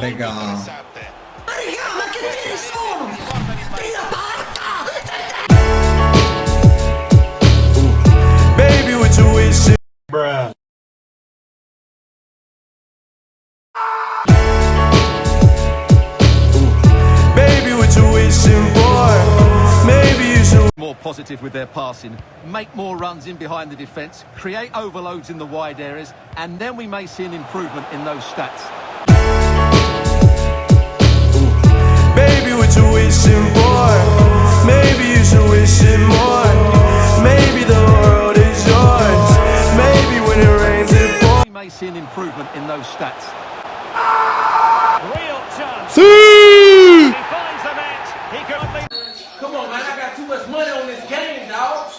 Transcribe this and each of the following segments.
Legal. Raga, ma che tiri sono? Tira porta! Baby, what you wishing? Baby, what you wishing for? Maybe you should. more positive with their passing, make more runs in behind the defence, create overloads in the wide areas, and then we may see an improvement in those stats. See an improvement in those stats. Real chance. He finds the net. He could be. Come on, man. I got too much money on this game, dog.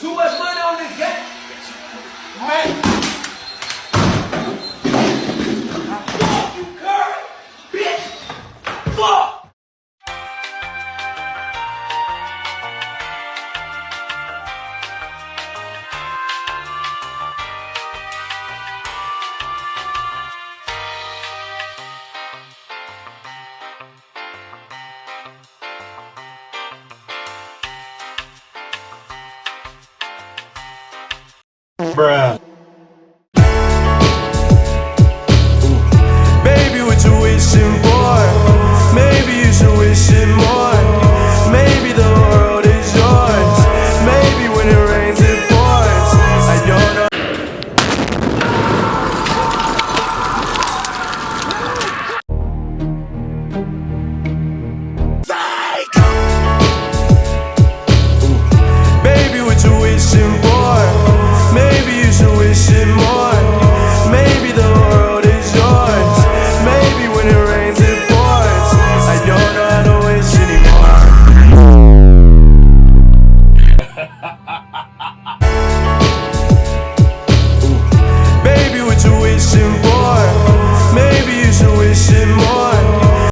Too much money on this game. Man. bruh. Baby, what you wishing for? Maybe you should wish it more. Maybe the world is yours. Maybe when it rains, it pours. I don't know. Baby, what you wishing for?